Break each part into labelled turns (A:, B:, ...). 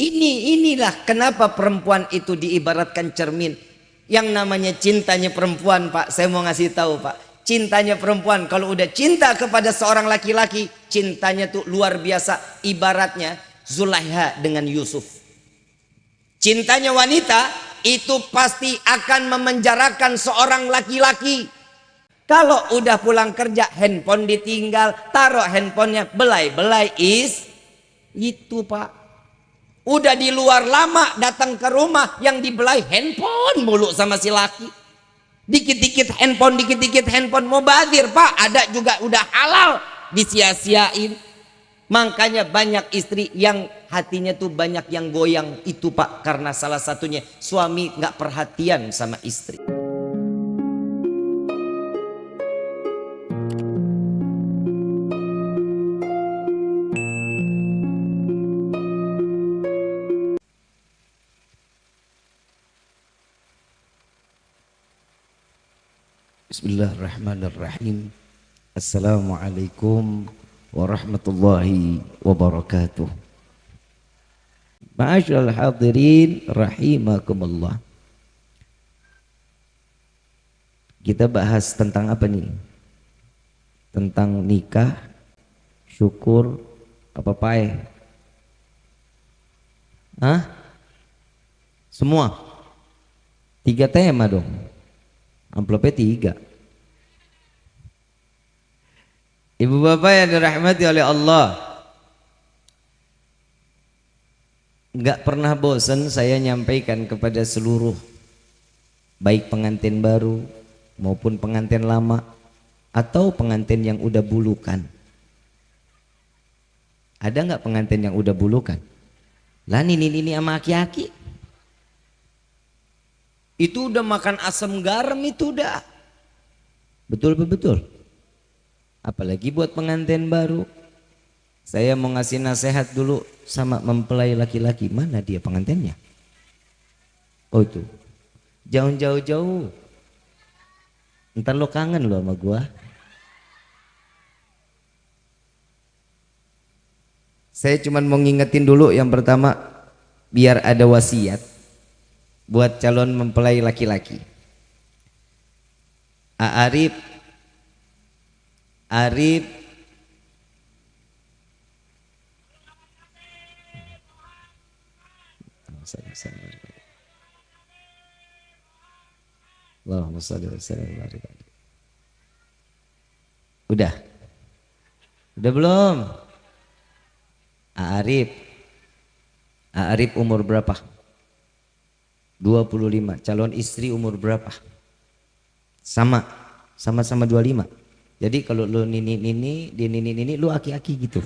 A: Ini inilah kenapa perempuan itu diibaratkan cermin. Yang namanya cintanya perempuan, Pak. Saya mau ngasih tahu, Pak. Cintanya perempuan kalau udah cinta kepada seorang laki-laki, cintanya tuh luar biasa. Ibaratnya Zulaiha dengan Yusuf. Cintanya wanita itu pasti akan memenjarakan seorang laki-laki. Kalau udah pulang kerja, handphone ditinggal, taruh handphonenya, belai-belai is itu pak. Udah di luar lama datang ke rumah yang dibelai handphone mulu sama si laki. Dikit-dikit handphone, dikit-dikit handphone mau badir pak. Ada juga udah halal disia-siain. Makanya banyak istri yang hatinya tuh banyak yang goyang itu pak karena salah satunya suami nggak perhatian sama istri. Bismillahirrahmanirrahim. Assalamualaikum warahmatullahi wabarakatuh. Ma'asyiral hadirin rahimakumullah. Kita bahas tentang apa nih? Tentang nikah, syukur, apa pae? Hah? Semua? Tiga tema dong. Amplopnya tiga. Ibu bapak yang dirahmati oleh Allah Gak pernah bosan saya nyampaikan kepada seluruh Baik pengantin baru maupun pengantin lama Atau pengantin yang udah bulukan Ada nggak pengantin yang udah bulukan? Lah ini ini sama aki-aki Itu udah makan asam garam itu udah Betul betul? Apalagi buat pengantin baru. Saya mau ngasih nasihat dulu sama mempelai laki-laki. Mana dia pengantinnya? Oh itu. Jauh-jauh jauh ntar lo kangen lo sama gua. Saya cuman mau ngingetin dulu yang pertama biar ada wasiat buat calon mempelai laki-laki Arif Arif Allahumma wa sallim Udah. Udah belum? Arif. Arif umur berapa? 25. Calon istri umur berapa? Sama. Sama-sama 25. Jadi kalau lu nini nini, di nini nini, lu aki-aki gitu.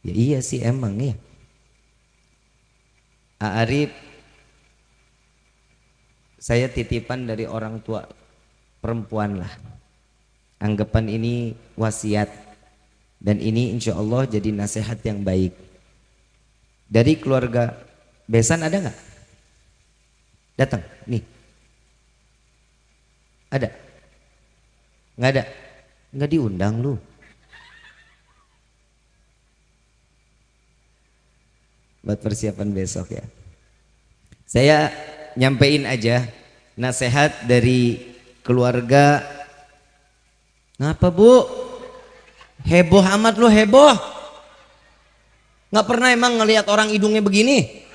A: Ya iya sih emang ya. Arif, saya titipan dari orang tua perempuan lah. Anggapan ini wasiat dan ini insya Allah jadi nasihat yang baik. Dari keluarga Besan ada nggak? Datang, nih ada? Nggak ada? Nggak diundang lu. Buat persiapan besok ya. Saya nyampein aja nasihat dari keluarga. Ngapa bu? Heboh amat lu heboh. Nggak pernah emang ngelihat orang hidungnya begini?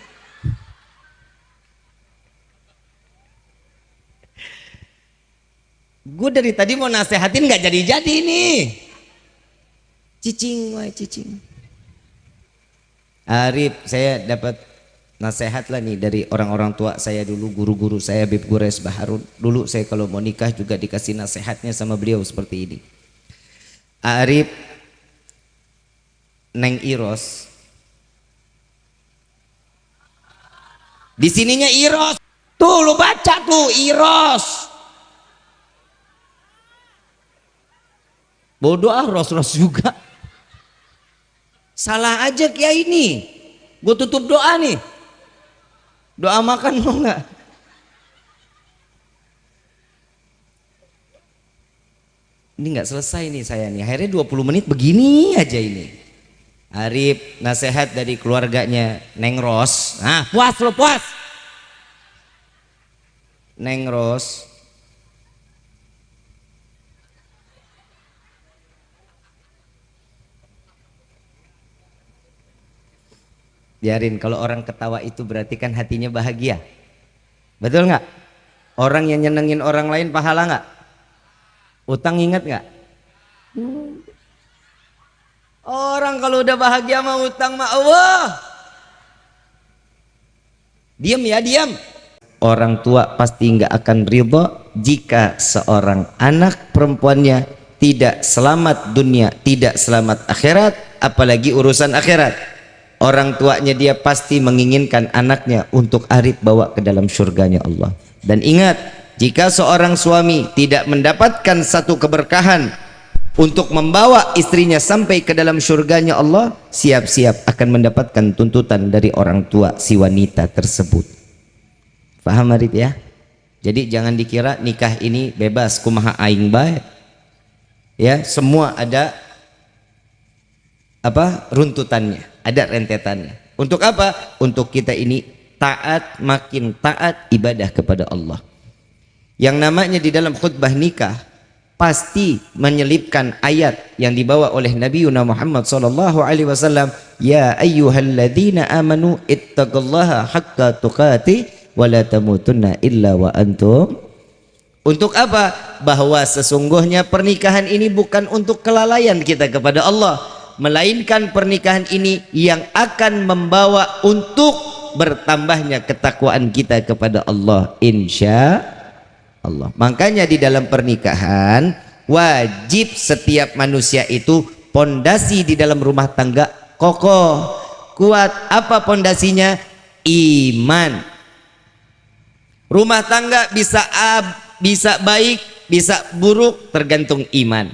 A: Gue dari tadi mau nasehatin nggak jadi-jadi nih. Cicing, wah cicing. Arif, saya dapat nasihat lah nih dari orang-orang tua saya dulu, guru-guru saya, Bib Gures Baharun. Dulu saya kalau mau nikah juga dikasih nasihatnya sama beliau seperti ini. Arif, Neng Iros. Di sininya Iros. Tuh lu baca tuh Iros. Bodoh ah ros-ros juga. Salah aja kiai ini. Gue tutup doa nih. Doa makan mau nggak? ini nggak selesai nih saya nih akhirnya 20 menit begini aja ini Arif nasihat dari keluarganya Neng Ros. Nah puas lo puas. Neng Ros. Biarin kalau orang ketawa itu berarti kan hatinya bahagia. Betul nggak? Orang yang nyenengin orang lain pahala nggak? Utang ingat nggak? Orang kalau udah bahagia mau utang mah Allah. Diam ya, diam. Orang tua pasti nggak akan ridho jika seorang anak perempuannya tidak selamat dunia, tidak selamat akhirat, apalagi urusan akhirat. Orang tuanya dia pasti menginginkan anaknya untuk arif bawa ke dalam surganya Allah. Dan ingat, jika seorang suami tidak mendapatkan satu keberkahan untuk membawa istrinya sampai ke dalam surganya Allah siap-siap akan mendapatkan tuntutan dari orang tua si wanita tersebut. Paham Arif ya? Jadi jangan dikira nikah ini bebas kumaha aing baik ya semua ada apa runtutannya ada rentetannya. Untuk apa? Untuk kita ini taat makin taat ibadah kepada Allah. Yang namanya di dalam khutbah nikah pasti menyelipkan ayat yang dibawa oleh Nabi Muhammad sallallahu alaihi wasallam ya ayyuhalladzina amanu ittaqullaha haqqa tuqati wa la tamutunna illa wa antum. Untuk apa? Bahwa sesungguhnya pernikahan ini bukan untuk kelalaian kita kepada Allah melainkan pernikahan ini yang akan membawa untuk bertambahnya ketakwaan kita kepada Allah insya Allah. Makanya di dalam pernikahan wajib setiap manusia itu pondasi di dalam rumah tangga kokoh, kuat. Apa pondasinya? Iman. Rumah tangga bisa ab, bisa baik, bisa buruk tergantung iman.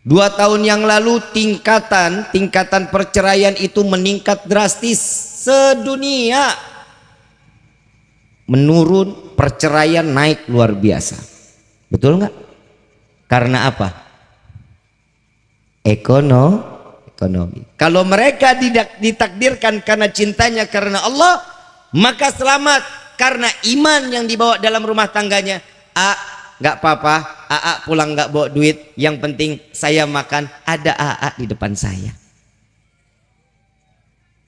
A: Dua tahun yang lalu tingkatan tingkatan perceraian itu meningkat drastis sedunia menurun perceraian naik luar biasa. Betul nggak? Karena apa? Ekono ekonomi. Kalau mereka tidak ditakdirkan karena cintanya karena Allah maka selamat. Karena iman yang dibawa dalam rumah tangganya a nggak apa-apa. AA pulang nggak bawa duit. Yang penting saya makan. Ada AA di depan saya.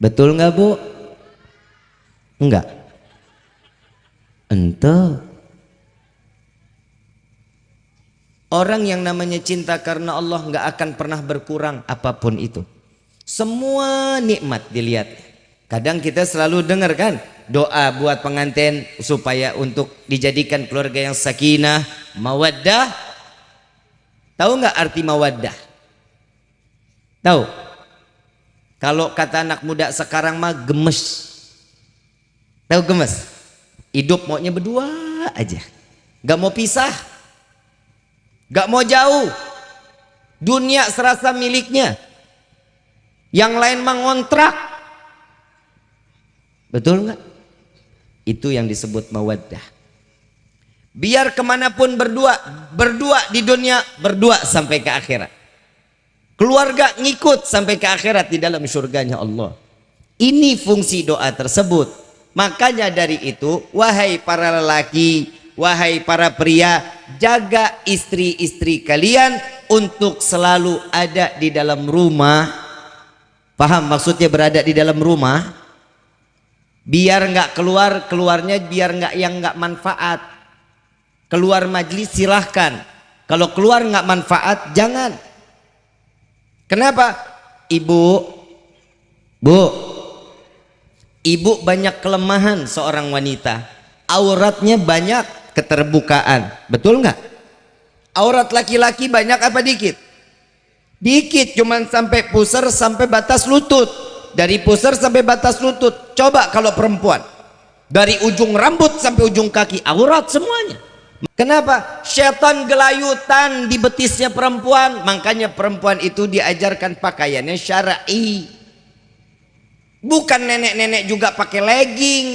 A: Betul nggak bu? Enggak Ente Orang yang namanya cinta karena Allah nggak akan pernah berkurang apa pun itu. Semua nikmat dilihat. Kadang kita selalu dengar kan doa buat pengantin supaya untuk dijadikan keluarga yang sakinah, mawaddah. Tahu nggak arti mawaddah? Tahu? Kalau kata anak muda sekarang mah gemes. Tahu gemes? Hidup maunya berdua aja. Gak mau pisah. Gak mau jauh. Dunia serasa miliknya. Yang lain mengontrak. Betul nggak? Itu yang disebut mawaddah. Biar ke mana pun berdua, berdua di dunia, berdua sampai ke akhirat. Keluarga ngikut sampai ke akhirat di dalam surganya Allah. Ini fungsi doa tersebut. Makanya dari itu, wahai para lelaki, wahai para pria, jaga istri-istri kalian untuk selalu ada di dalam rumah. Paham maksudnya berada di dalam rumah? Biar nggak keluar, keluarnya biar nggak yang nggak manfaat. Keluar majlis silahkan. Kalau keluar nggak manfaat, jangan. Kenapa? Ibu, Bu, Ibu banyak kelemahan seorang wanita. Auratnya banyak keterbukaan. Betul nggak? Aurat laki-laki banyak apa dikit? Dikit, cuman sampai pusar sampai batas lutut. Dari pusar sampai batas lutut. Coba kalau perempuan. Dari ujung rambut sampai ujung kaki. Aurat semuanya. Kenapa? Setan gelayutan di betisnya perempuan. Makanya perempuan itu diajarkan pakaiannya syar'i. Bukan nenek-nenek juga pakai legging.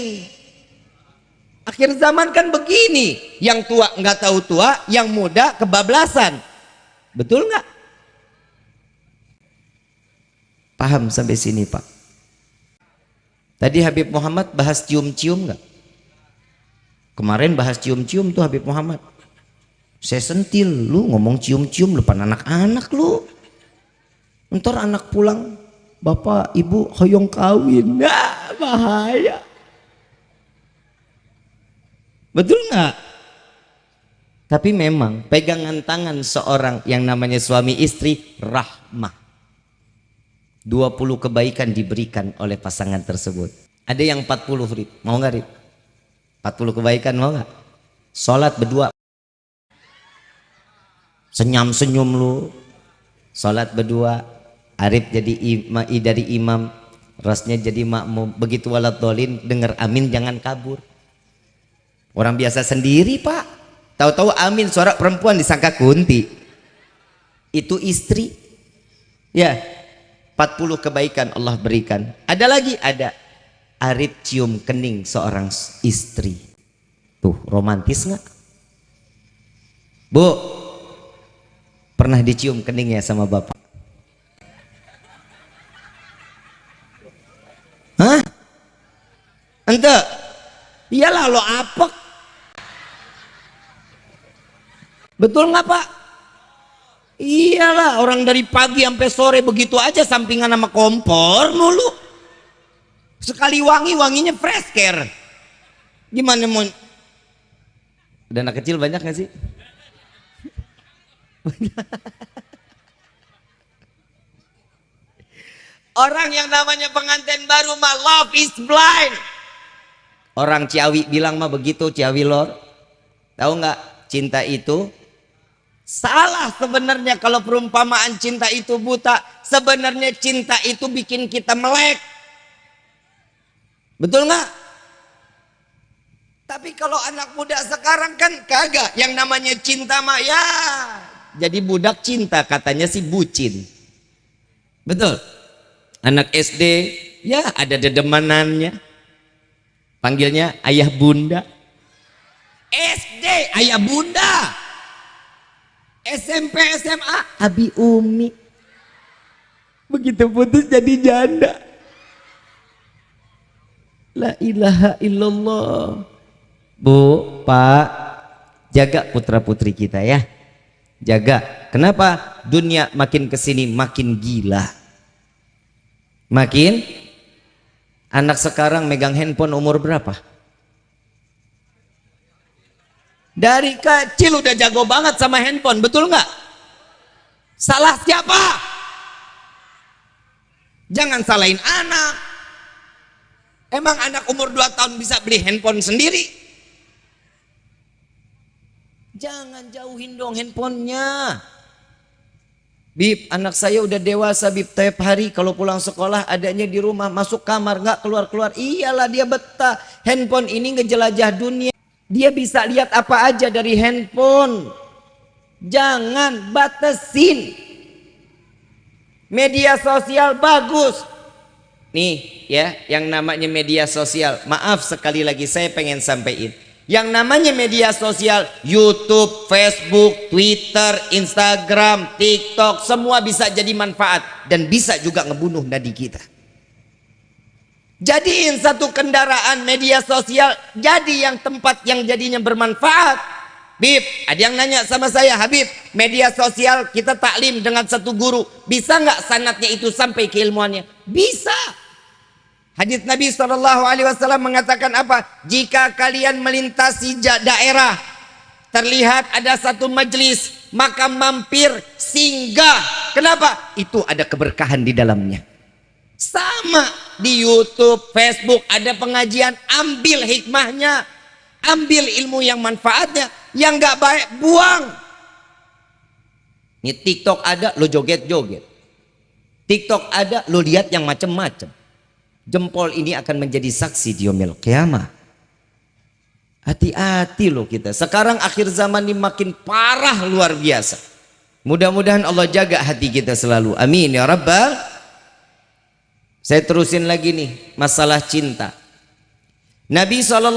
A: Akhir zaman kan begini. Yang tua nggak tahu tua, yang muda kebablasan. betul nggak paham sampai sini pak tadi Habib Muhammad bahas cium-cium nggak kemarin bahas cium-cium tuh Habib Muhammad saya sentil lu ngomong cium-cium depan anak-anak lu ntar anak pulang bapak ibu hoyong kawin. Nah, bahaya. Betul nggak? Tapi memang pegangan tangan seorang yang namanya suami istri rahmah. 20 kebaikan diberikan oleh pasangan tersebut. Ada yang 40 rib mau nggak rib 40 kebaikan mau nggak? Sholat berdua. Senyum senyum lu. Sholat berdua Arif jadi ima, dari imam rasnya jadi makmum. Begitu walat dolin dengar amin jangan kabur. Orang biasa sendiri pak. Tahu-tahu amin suara perempuan disangka kunti. Itu istri. Ya 40 kebaikan Allah berikan. Ada lagi? Ada. Arif cium kening seorang istri. Tuh, romantis nggak? Bu, pernah dicium keningnya sama bapak? Ente? Iyalah lo apek. Betul nggak pak? Iyalah orang dari pagi sampai sore begitu aja sampingan sama kompor mulu. Sekali wangi, wanginya fresh care. Gimana mau? Ada anak kecil banyak gak sih? Orang yang namanya pengantin baru mah love is blind. Orang Ciawi bilang mah begitu Ciawi lor. Tahu nggak cinta itu salah sebenarnya kalau perumpamaan cinta itu buta. Sebenarnya cinta itu bikin kita melek. Betul nggak? Tapi kalau anak muda sekarang kan kagak. Yang namanya cinta mah ya. Jadi budak cinta katanya si bucin. Betul. Anak SD ya ada dedemanannya. Panggilnya ayah bunda. SD ayah bunda. SMP SMA abi umi. Begitu putus jadi janda. La ilaha illallah. Bu, Pak, jaga putra-putri kita ya. Jaga. Kenapa? Dunia makin ke sini makin gila. Makin anak sekarang megang handphone umur berapa? Dari kecil udah jago banget sama handphone, betul nggak? Salah siapa? Jangan salahin anak, Emang anak umur 2 tahun bisa beli handphone sendiri? Jangan jauhin dong handphonenya. Bib, anak saya udah dewasa Bib tiap hari kalau pulang sekolah adanya di rumah masuk kamar nggak keluar-keluar. Iyalah dia betah. Handphone ini ngejelajah dunia. Dia bisa lihat apa aja dari handphone. Jangan batasin. Media sosial bagus, Nih ya, yang namanya media sosial. Maaf sekali lagi saya pengen sampaikan. Yang namanya media sosial, YouTube, Facebook, Twitter, Instagram, TikTok, semua bisa jadi manfaat dan bisa juga ngebunuh nadi kita. Jadiin satu kendaraan media sosial jadi yang tempat yang jadinya bermanfaat. Bib, ada yang nanya sama saya, Habib, media sosial kita taklim dengan satu guru, bisa nggak sanatnya itu sampai keilmuannya? Bisa. Hadis Nabi Shallallahu Alaihi Wasallam mengatakan apa? Jika kalian melintasi daerah, terlihat ada satu majelis, maka mampir singgah. Kenapa? Itu ada keberkahan di dalamnya. Sama di YouTube, Facebook ada pengajian, ambil hikmahnya, ambil ilmu yang manfaatnya, yang nggak baik buang. Ini TikTok ada, lo joget-joget. TikTok ada, lo lihat yang macam-macam jempol ini akan menjadi saksi di yomil kiamah. Hati-hati loh kita. Sekarang akhir zaman ini makin parah luar biasa. Mudah-mudahan Allah jaga hati kita selalu. Amin ya rabbal. Saya terusin lagi nih masalah cinta. Nabi SAW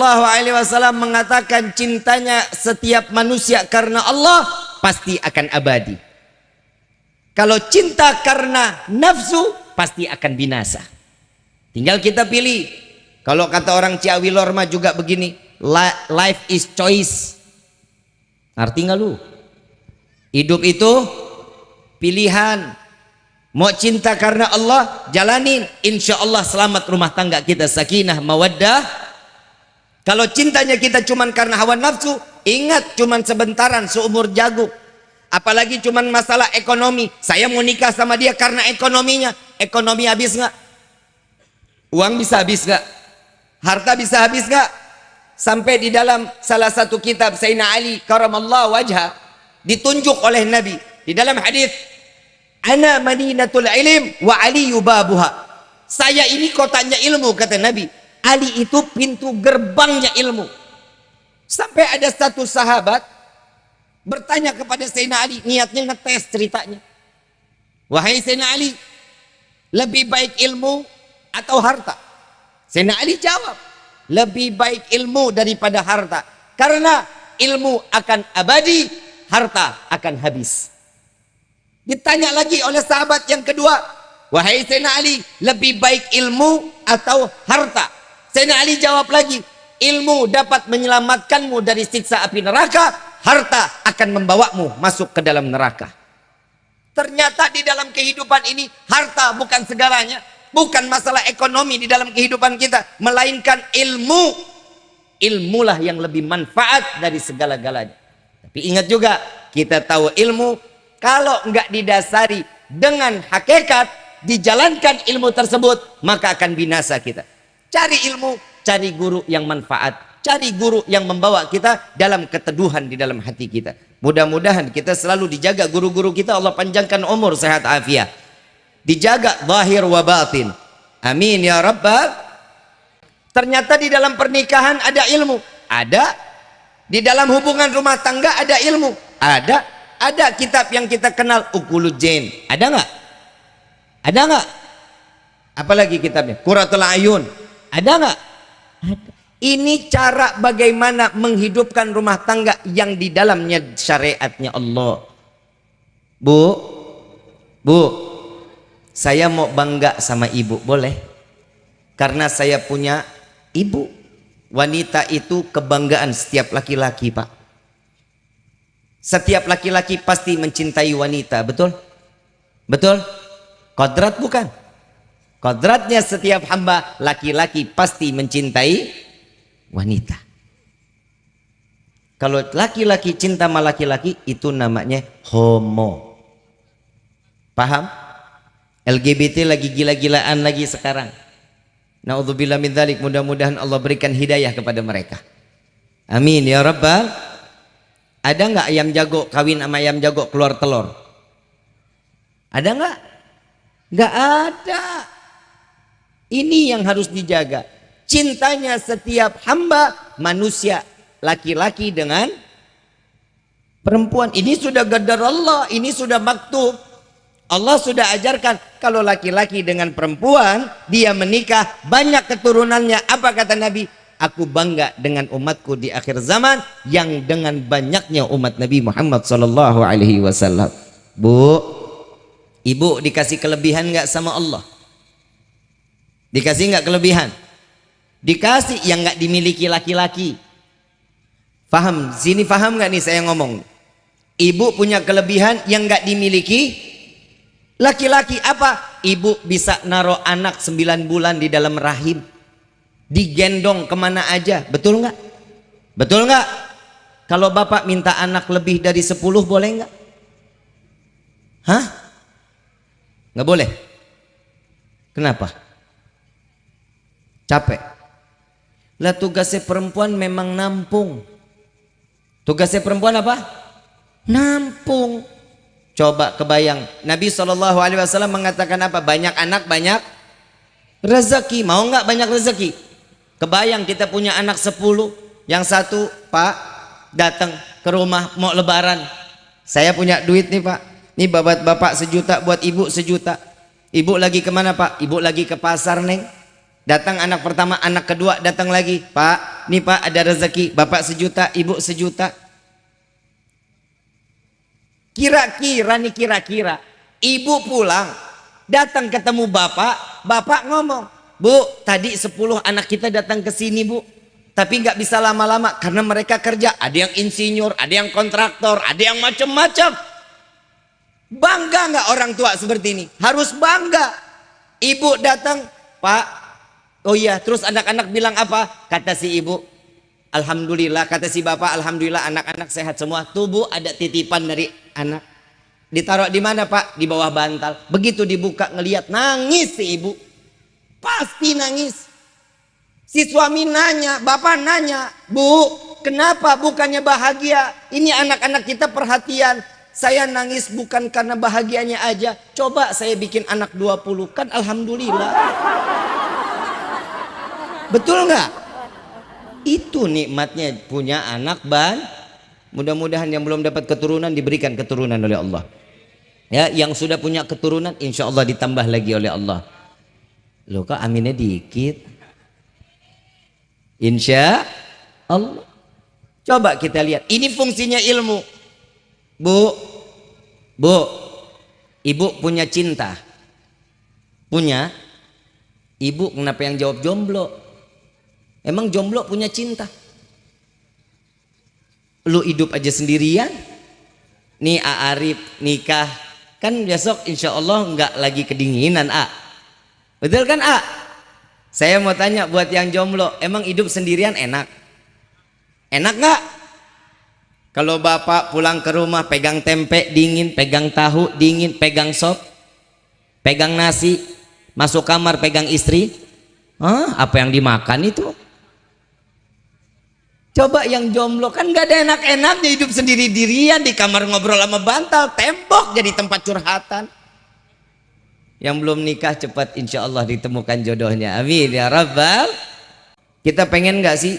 A: mengatakan cintanya setiap manusia karena Allah pasti akan abadi. Kalau cinta karena nafsu pasti akan binasa. Tinggal kita pilih. Kalau kata orang Ciawi Lorma juga begini, life is choice. Arti nggak lu? Hidup itu pilihan. Mau cinta karena Allah, jalanin. Insya Allah selamat rumah tangga kita sakinah, mawaddah. Kalau cintanya kita cuman karena hawa nafsu, ingat cuman sebentaran seumur jagung. Apalagi cuman masalah ekonomi. Saya mau nikah sama dia karena ekonominya. Ekonomi habis nggak? Uang bisa habis nggak? Harta bisa habis nggak? Sampai di dalam salah satu kitab Sayyidina Ali karamallahu wajha ditunjuk oleh Nabi. Di dalam hadis ana madinatul ilim wa ali yubabuha saya ini kotanya ilmu kata Nabi. Ali itu pintu gerbangnya ilmu. Sampai ada satu sahabat bertanya kepada Sayyidina Ali niatnya ngetes ceritanya. Wahai Sayyidina Ali lebih baik ilmu atau harta? Sayyidina Ali jawab lebih baik ilmu daripada harta. Karena ilmu akan abadi harta akan habis. Ditanya lagi oleh sahabat yang kedua wahai Sayyidina Ali lebih baik ilmu atau harta? Sayyidina Ali jawab lagi ilmu dapat menyelamatkanmu dari siksa api neraka harta akan membawamu masuk ke dalam neraka. Ternyata di dalam kehidupan ini harta bukan segalanya, bukan masalah ekonomi di dalam kehidupan kita, melainkan ilmu. Ilmulah yang lebih manfaat dari segala-galanya. Tapi ingat juga, kita tahu ilmu kalau enggak didasari dengan hakikat, dijalankan ilmu tersebut, maka akan binasa kita. Cari ilmu, cari guru yang manfaat Cari guru yang membawa kita dalam keteduhan di dalam hati kita. Mudah-mudahan kita selalu dijaga guru-guru kita Allah panjangkan umur sehat afiat. Dijaga zahir wa batin. Amin ya rabbal. Ternyata di dalam pernikahan ada ilmu. Ada. Di dalam hubungan rumah tangga ada ilmu. Ada. Ada kitab yang kita kenal Ukulujen. Ada nggak? Ada nggak? Apalagi kitabnya? Quratul Ayun. Ada nggak? Ini cara bagaimana menghidupkan rumah tangga yang di dalamnya syariatnya Allah. Bu, bu, saya mau bangga sama ibu, boleh? Karena saya punya ibu. Wanita itu kebanggaan setiap laki-laki, Pak. Setiap laki-laki pasti mencintai wanita, betul? Betul? Kodrat bukan? Kodratnya setiap hamba laki-laki pasti mencintai wanita. Kalau laki-laki cinta sama laki-laki itu namanya homo. Paham? LGBT lagi gila-gilaan lagi sekarang. Nauzubillah min dzalik. Mudah-mudahan Allah berikan hidayah kepada mereka. Amin ya rabbal. Ada nggak ayam jago kawin sama ayam jago keluar telur? Ada nggak? Nggak ada. Ini yang harus dijaga cintanya setiap hamba manusia laki-laki dengan perempuan ini sudah gadar Allah ini sudah maktub Allah sudah ajarkan kalau laki-laki dengan perempuan dia menikah banyak keturunannya. Apa kata Nabi? Aku bangga dengan umatku di akhir zaman yang dengan banyaknya umat Nabi Muhammad sallallahu alaihi wasallam. Bu Ibu dikasih kelebihan nggak sama Allah? Dikasih nggak kelebihan? Dikasih yang nggak dimiliki laki-laki. Paham sini paham nggak nih saya ngomong? Ibu punya kelebihan yang nggak dimiliki laki-laki apa? Ibu bisa naruh anak 9 bulan di dalam rahim. Digendong ke mana aja. Betul nggak? Betul nggak? Kalau bapak minta anak lebih dari 10 boleh nggak? Hah? Nggak boleh? Kenapa? Capek. Lah tugasnya perempuan memang nampung. Tugasnya perempuan apa? Nampung. Coba kebayang. Nabi SAW mengatakan apa? Banyak anak, banyak rezeki. Mau nggak banyak rezeki? Kebayang kita punya anak sepuluh. Yang satu, Pak, datang ke rumah mau lebaran. Saya punya duit nih Pak. Nih bapak-bapak sejuta buat ibu sejuta. Ibu lagi ke mana Pak? Ibu lagi ke pasar neng Datang anak pertama, anak kedua datang lagi. Pak, nih pak ada rezeki. Bapak sejuta, ibu sejuta. Kira-kira nih kira-kira. ibu pulang datang ketemu bapak bapak ngomong bu tadi 10 anak kita datang ke sini bu. Tapi nggak bisa lama-lama karena mereka kerja. Ada yang insinyur ada yang kontraktor ada yang macam-macam. Bangga nggak orang tua seperti ini? Harus bangga. Ibu datang pak oh iya terus anak-anak bilang apa? Kata si ibu Alhamdulillah kata si bapak Alhamdulillah anak-anak sehat semua. Tubuh ada titipan dari anak. Ditaruh di mana pak? Di bawah bantal. Begitu dibuka ngelihat nangis si ibu. Pasti nangis. Si suami nanya bapak nanya bu kenapa bukannya bahagia? Ini anak-anak kita perhatian. Saya nangis bukan karena bahagianya aja. Coba saya bikin anak 20 kan Alhamdulillah. Betul nggak itu nikmatnya punya anak ban. Mudah-mudahan yang belum dapat keturunan diberikan keturunan oleh Allah. Ya, yang sudah punya keturunan insya Allah ditambah lagi oleh Allah. Loh kok aminnya dikit? Insya Allah. Coba kita lihat. Ini fungsinya ilmu. Bu, bu, ibu punya cinta. Punya. Ibu kenapa yang jawab jomblo? Emang jomblo punya cinta? Lu hidup aja sendirian? Nih A Arif nikah kan besok insya Allah nggak lagi kedinginan A. Betul kan A? Saya mau tanya buat yang jomblo, emang hidup sendirian enak? Enak nggak? Kalau bapak pulang ke rumah pegang tempe dingin, pegang tahu dingin, pegang sop, pegang nasi, masuk kamar pegang istri, Hah, apa yang dimakan itu? Coba yang jomblo kan gak ada enak-enaknya hidup sendiri dirian di kamar ngobrol sama bantal, tembok jadi tempat curhatan. Yang belum nikah cepat insya Allah ditemukan jodohnya. Amin ya Rabbal. Kita pengen gak sih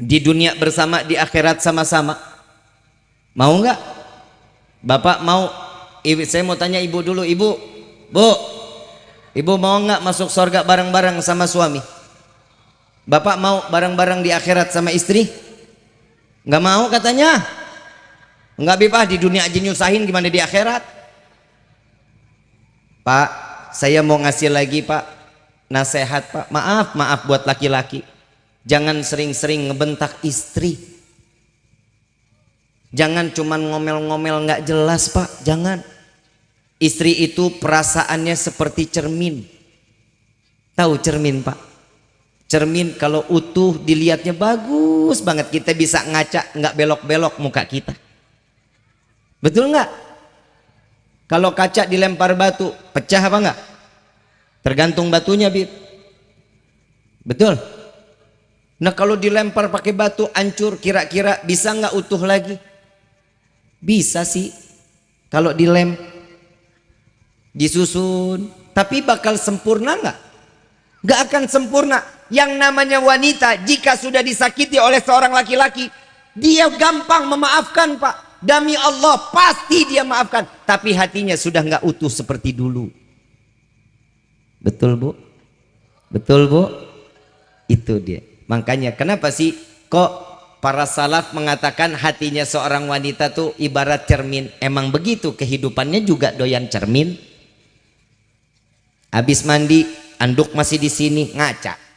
A: di dunia bersama di akhirat sama-sama? Mau nggak? Bapak mau? Ibu, saya mau tanya ibu dulu, ibu, bu, ibu mau nggak masuk surga bareng-bareng sama suami? Bapak mau bareng-bareng di akhirat sama istri? Nggak mau katanya. Nggak bebas di dunia aja nyusahin gimana di akhirat? Pak, saya mau ngasih lagi Pak nasihat Pak. Maaf, maaf buat laki-laki. Jangan sering-sering ngebentak istri. Jangan cuman ngomel-ngomel nggak jelas Pak, jangan. Istri itu perasaannya seperti cermin. Tahu cermin Pak? Cermin kalau utuh dilihatnya bagus banget. Kita bisa ngaca nggak belok-belok muka kita. Betul nggak? Kalau kaca dilempar batu pecah apa nggak? Tergantung batunya bib. Betul? Nah kalau dilempar pakai batu hancur kira-kira bisa nggak utuh lagi? Bisa sih. Kalau dilem disusun. Tapi bakal sempurna nggak? Nggak akan sempurna yang namanya wanita jika sudah disakiti oleh seorang laki-laki dia gampang memaafkan pak. Demi Allah pasti dia maafkan. Tapi hatinya sudah nggak utuh seperti dulu. Betul bu? Betul bu? Itu dia. Makanya kenapa sih kok para salaf mengatakan hatinya seorang wanita tuh ibarat cermin? Emang begitu kehidupannya juga doyan cermin? Habis mandi anduk masih di sini ngaca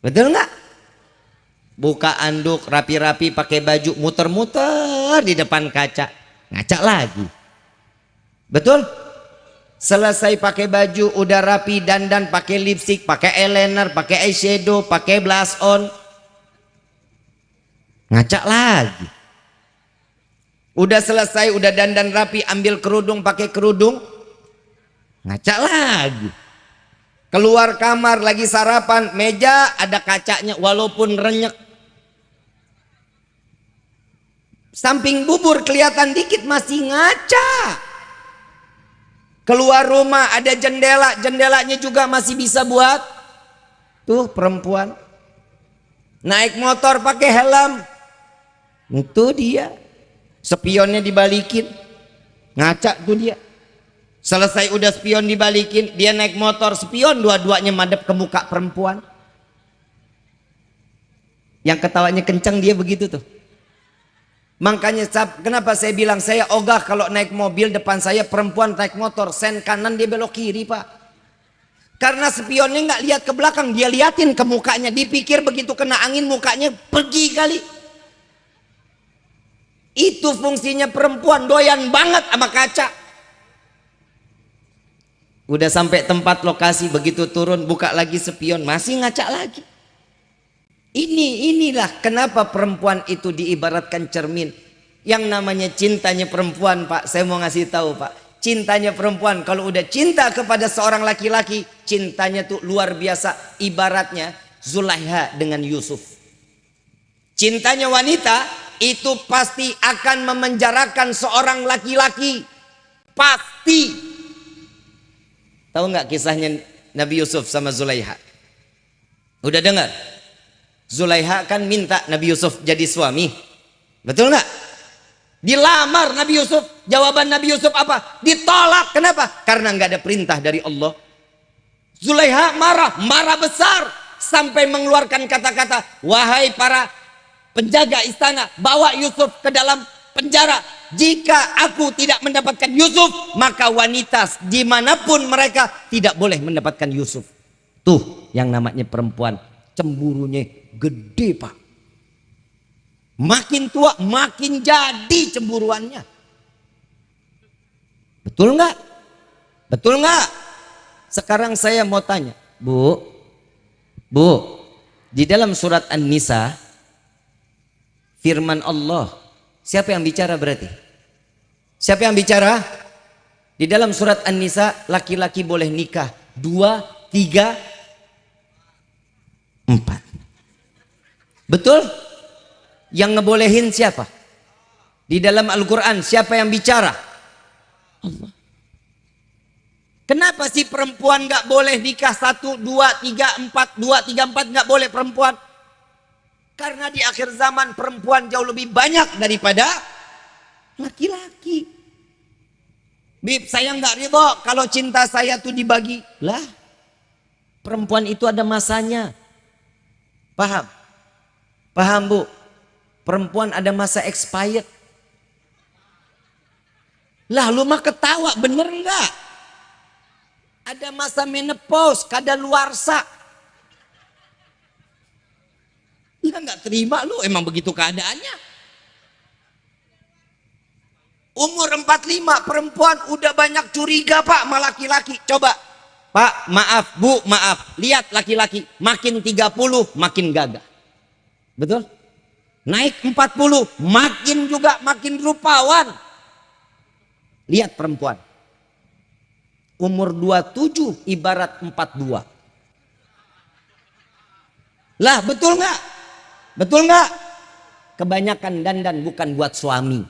A: Betul nggak? Buka anduk rapi-rapi pakai baju muter-muter di depan kaca. Ngaca lagi. Betul? Selesai pakai baju udah rapi dandan pakai lipstick, pakai eyeliner, pakai eyeshadow, pakai blush on. Ngaca lagi. Udah selesai, udah dandan rapi, ambil kerudung, pakai kerudung. Ngaca lagi keluar kamar lagi sarapan. Meja ada kacanya walaupun renyek. Samping bubur kelihatan dikit masih ngaca. Keluar rumah ada jendela. Jendelanya juga masih bisa buat. Tuh perempuan. Naik motor pakai helm. Itu dia. Spionnya dibalikin. Ngaca tuh dia Selesai udah spion dibalikin, dia naik motor spion dua-duanya madep ke muka perempuan. Yang ketawanya kencang dia begitu tuh. Makanya kenapa saya bilang saya ogah kalau naik mobil depan saya perempuan naik motor sen kanan dia belok kiri pak. Karena spionnya nggak lihat ke belakang dia liatin ke mukanya dipikir begitu kena angin mukanya pergi kali. Itu fungsinya perempuan doyan banget sama kaca. Udah sampai tempat lokasi begitu turun buka lagi spion masih ngaca lagi. Ini inilah kenapa perempuan itu diibaratkan cermin. Yang namanya cintanya perempuan, Pak. Saya mau ngasih tahu, Pak. Cintanya perempuan kalau udah cinta kepada seorang laki-laki, cintanya tuh luar biasa. Ibaratnya Zulaiha dengan Yusuf. Cintanya wanita itu pasti akan memenjarakan seorang laki-laki. Pasti. Tahu nggak kisahnya Nabi Yusuf sama Zulaiha? Udah dengar? Zulaiha kan minta Nabi Yusuf jadi suami. Betul nggak? Dilamar Nabi Yusuf. Jawaban Nabi Yusuf apa? Ditolak. Kenapa? Karena nggak ada perintah dari Allah. Zulaiha marah, marah besar sampai mengeluarkan kata-kata, "Wahai para penjaga istana, bawa Yusuf ke dalam penjara. Jika aku tidak mendapatkan Yusuf, maka wanita di mana pun mereka tidak boleh mendapatkan Yusuf." Tuh yang namanya perempuan cemburunya gede pak. Makin tua makin jadi cemburuannya. Betul nggak? Betul nggak? Sekarang saya mau tanya. Bu bu di dalam surat An-Nisa firman Allah siapa yang bicara berarti siapa yang bicara di dalam surat An-Nisa laki-laki boleh nikah dua tiga empat Betul? Yang ngebolehin siapa? Di dalam Al-Quran siapa yang bicara? Allah. Kenapa sih perempuan nggak boleh nikah satu, dua, tiga, empat, dua, tiga, empat nggak boleh perempuan? Karena di akhir zaman perempuan jauh lebih banyak daripada laki-laki. Bib, saya nggak ridho kalau cinta saya tuh dibagi. Lah, perempuan itu ada masanya. Paham? Paham bu? Perempuan ada masa expired. Lah lu mah ketawa bener nggak? Ada masa menopause, kada luarsa. Ya nggak terima lu, emang begitu keadaannya. Umur 45 perempuan udah banyak curiga pak sama laki-laki. Coba Pak maaf bu maaf. Lihat laki-laki makin 30 makin gagah. Betul? Naik 40, makin juga makin rupawan. Lihat perempuan. Umur 27 ibarat 42. Lah betul nggak? Betul nggak? Kebanyakan dandan bukan buat suami.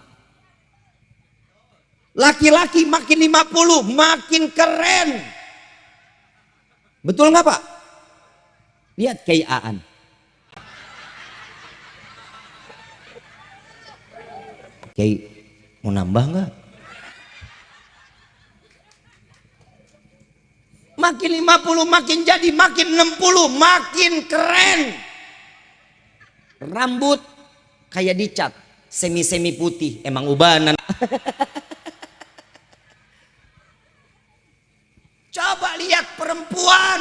A: Laki-laki makin 50 makin keren. Betul nggak Pak? Lihat kayaan. Kiai mau nambah nggak? Makin 50 makin jadi, makin 60 makin keren. Rambut kayak dicat, semi-semi putih, emang ubanan. Coba lihat perempuan.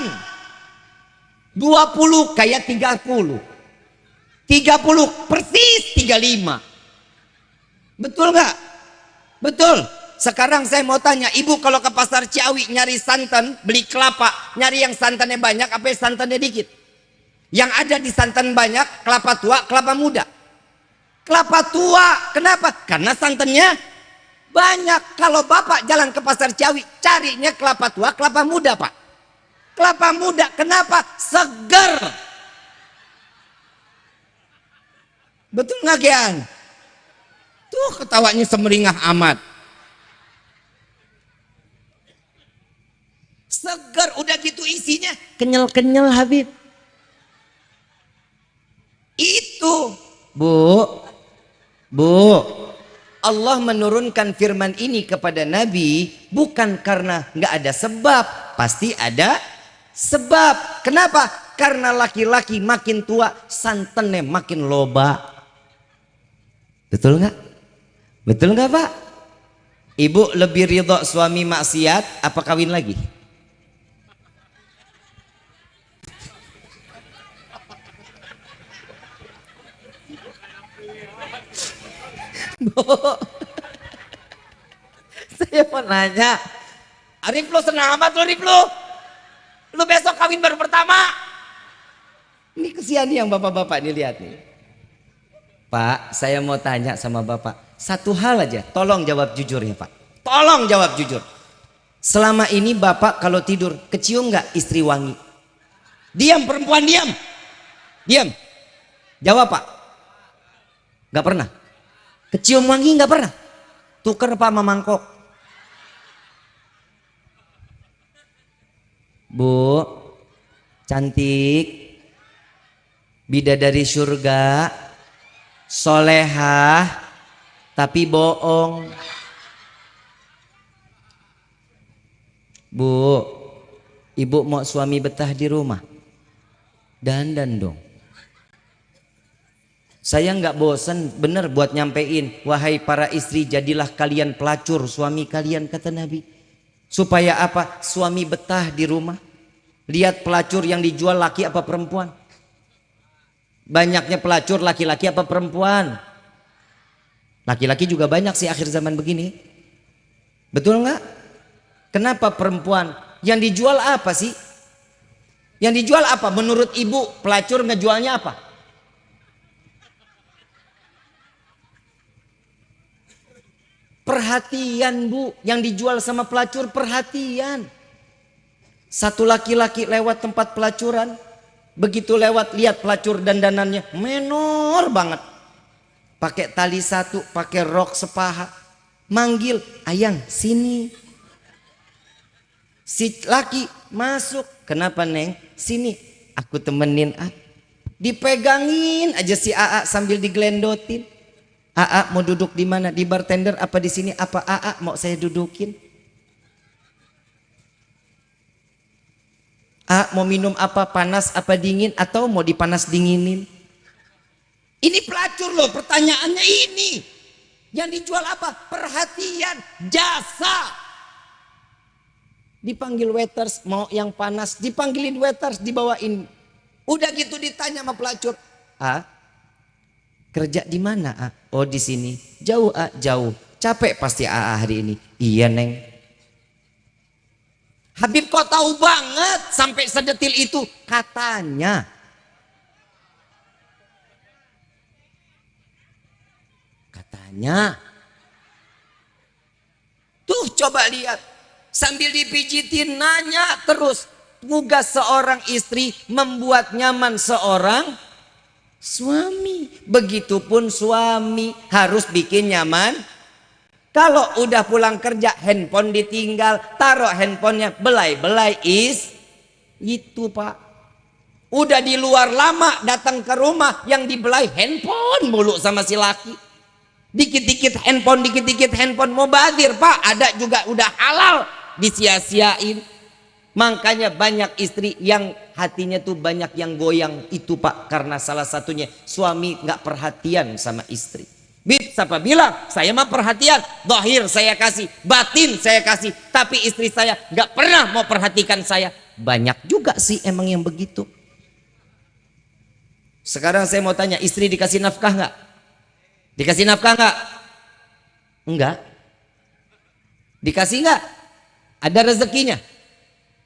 A: 20 kayak 30. 30 persis 35. Betul nggak? Betul. Sekarang saya mau tanya, ibu kalau ke pasar Ciawi nyari santan, beli kelapa, nyari yang santannya banyak, apa yang santannya dikit? Yang ada di santan banyak, kelapa tua, kelapa muda. Kelapa tua, kenapa? Karena santannya banyak. Kalau bapak jalan ke pasar Ciawi, carinya kelapa tua, kelapa muda pak. Kelapa muda, kenapa? Seger. Betul nggak Gian? Tuh ketawanya semeringah amat. Segar udah gitu isinya kenyal-kenyal Habib. Bu Bu Allah menurunkan firman ini kepada Nabi bukan karena nggak ada sebab, pasti ada sebab. Kenapa? Karena laki-laki makin tua santannya makin loba. Betul nggak? Betul nggak Pak? Ibu lebih ridho suami maksiat apa kawin lagi? Saya mau nanya, Arif lu senang amat lu Arif lu. Lu besok kawin baru pertama. Ini kesian nih yang bapak-bapak nih lihat nih. Pak, saya mau tanya sama bapak. Satu hal aja, tolong jawab jujur ya pak. Tolong jawab jujur. Selama ini bapak kalau tidur, kecium nggak istri wangi? Diam perempuan, diam. Diam. Jawab pak. Gak pernah. Kecium wangi nggak pernah. Tuker pak sama mangkok. Bu, cantik, bidadari surga, solehah, tapi bohong. Bu, ibu mau suami betah di rumah? Dandan dong. Saya nggak bosan bener buat nyampein. Wahai para istri jadilah kalian pelacur suami kalian kata Nabi. Supaya apa? Suami betah di rumah. Lihat pelacur yang dijual laki apa perempuan? Banyaknya pelacur laki-laki apa perempuan? Laki-laki juga banyak sih akhir zaman begini. Betul nggak? Kenapa perempuan? Yang dijual apa sih? Yang dijual apa? Menurut ibu pelacur ngejualnya apa Perhatian bu, yang dijual sama pelacur perhatian. Satu laki-laki lewat tempat pelacuran, begitu lewat lihat pelacur dandanannya menor banget. Pakai tali satu, pakai rok sepaha, manggil ayang sini. Si laki masuk, kenapa neng? Sini, aku temenin ah. Dipegangin aja si AA sambil diglendotin. AA mau duduk di mana? Di bartender apa di sini? Apa AA mau saya dudukin? A mau minum apa? Panas apa dingin? Atau mau dipanas dinginin? Ini pelacur loh pertanyaannya ini. Yang dijual apa? Perhatian, jasa. Dipanggil waiters, mau yang panas. Dipanggilin waiters, dibawain. Udah gitu ditanya sama pelacur. Ah, Kerja di mana? A? Oh di sini. Jauh A, jauh. Capek pasti A hari ini. Iya neng. Habib kok tahu banget sampai sedetil itu katanya. Katanya. Tuh coba lihat. Sambil dipijitin nanya terus. Tugas seorang istri membuat nyaman seorang suami. Begitupun suami harus bikin nyaman. Kalau udah pulang kerja handphone ditinggal, taruh handphonenya belai-belai is itu pak. Udah di luar lama datang ke rumah yang dibelai handphone mulu sama si laki. Dikit-dikit handphone, dikit-dikit handphone mau badir pak. Ada juga udah halal disia-siain. Makanya banyak istri yang hatinya tuh banyak yang goyang itu pak karena salah satunya suami nggak perhatian sama istri. Bib, siapa bilang saya mah perhatian, dohir saya kasih, batin saya kasih, tapi istri saya nggak pernah mau perhatikan saya. Banyak juga sih emang yang begitu. Sekarang saya mau tanya, istri dikasih nafkah nggak? Dikasih nafkah nggak? Enggak. Dikasih nggak? Ada rezekinya?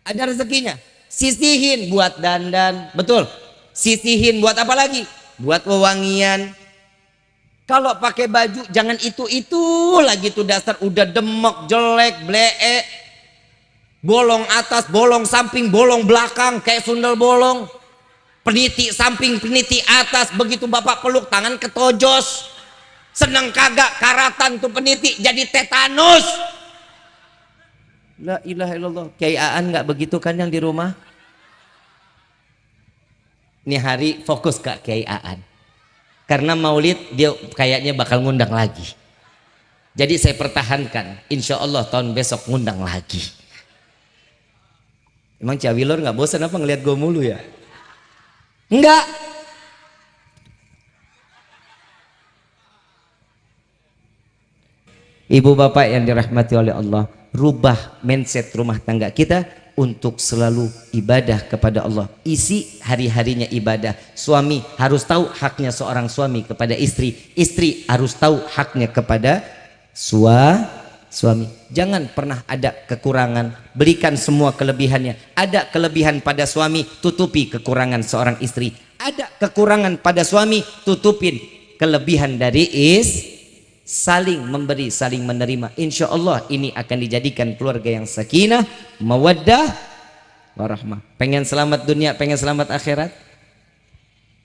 A: Ada rezekinya. Sisihin buat dandan, betul. Sisihin buat apa lagi? Buat wewangian. Kalau pakai baju jangan itu-itu lagi tuh dasar udah demok, jelek, blee. Bolong atas, bolong samping, bolong belakang kayak sundel bolong. Peniti samping, peniti atas, begitu bapak peluk tangan ketojos. Seneng kagak karatan tuh peniti jadi tetanus. La ilaha illallah. Kiai Aan nggak begitu kan yang di rumah? Ini hari fokus ke Kiai Aan. Karena maulid dia kayaknya bakal ngundang lagi. Jadi saya pertahankan. Insya Allah tahun besok ngundang lagi. Emang Cawilor nggak bosan apa ngelihat gue mulu ya? Enggak. Ibu bapak yang dirahmati oleh Allah, rubah mindset rumah tangga kita untuk selalu ibadah kepada Allah. Isi hari-harinya ibadah. Suami harus tahu haknya seorang suami kepada istri. Istri harus tahu haknya kepada sua, suami. Jangan pernah ada kekurangan. Berikan semua kelebihannya. Ada kelebihan pada suami, tutupi kekurangan seorang istri. Ada kekurangan pada suami, tutupin kelebihan dari is saling memberi, saling menerima. Insya Allah ini akan dijadikan keluarga yang sakinah, mawaddah, warahmah. Pengen selamat dunia, pengen selamat akhirat?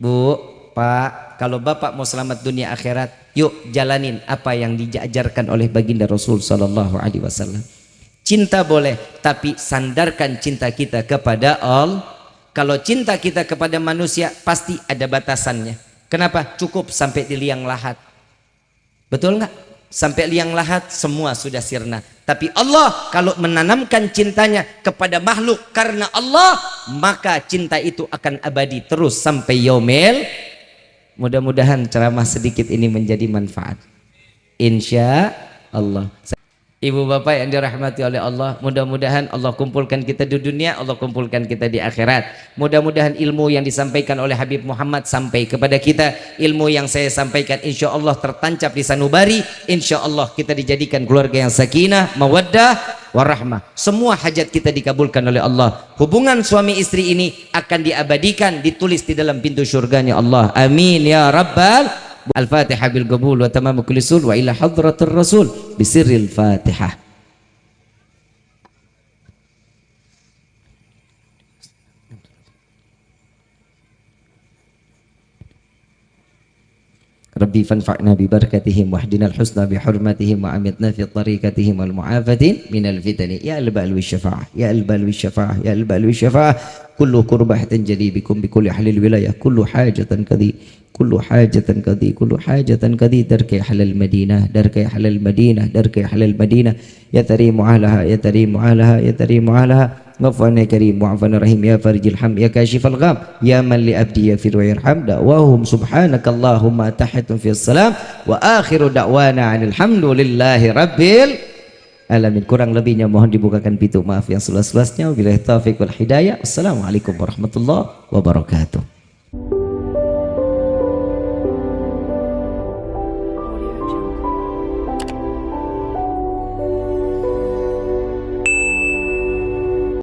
A: Bu, Pak, kalau Bapak mau selamat dunia akhirat, yuk jalanin apa yang diajarkan oleh baginda Rasul Sallallahu Alaihi Wasallam. Cinta boleh, tapi sandarkan cinta kita kepada Allah. Kalau cinta kita kepada manusia, pasti ada batasannya. Kenapa? Cukup sampai di liang lahat Betul nggak? Sampai liang lahat semua sudah sirna. Tapi Allah kalau menanamkan cintanya kepada makhluk karena Allah, maka cinta itu akan abadi terus sampai yaumil. Mudah-mudahan ceramah sedikit ini menjadi manfaat. Insya Allah. Ibu bapak yang dirahmati oleh Allah Mudah-mudahan Allah kumpulkan kita di dunia Allah kumpulkan kita di akhirat. Mudah-mudahan ilmu yang disampaikan oleh Habib Muhammad Sampai kepada kita. Ilmu yang saya sampaikan insya Allah tertancap di sanubari. Insya Allah kita dijadikan keluarga yang sakinah Mawaddah warahmah. Semua hajat kita dikabulkan oleh Allah. Hubungan suami istri ini akan diabadikan Ditulis di dalam pintu syurganya Allah. Amin ya Rabbal الفاتحة بالقبول وتمام كل سول وإلى حضرة الرسول بسر الفاتحة. ربي فانفعنا ببركتهم واهدنا الحسنى بحرمتهم وعمتنا في طريقتهم والمعافة من الفتن. يا البال والشفاعة يا البال والشفاعة يا البال والشفاعة كل كربة تنجلي بكم بكل أهل الولاية. كل حاجة كذي كل حاجة كذي كل حاجة كذي درك أهل المدينة درك أهل المدينة درك أهل المدينة. يا تريم علىها يا تريم علىها يا تريم علىها غفرنا يا كريم وعفنا رحيم يا فرج الحم يا كاشف الغام يا من لأبدي يفر ويرحم دعواهم سبحانك اللهم تحت في السلام وآخر دعوانا عن الحمد لله رب alamin kurang lebihnya mohon dibukakan pintu maaf yang seluas-luasnya wabillahi taufiq wal hidayah assalamualaikum warahmatullahi wabarakatuh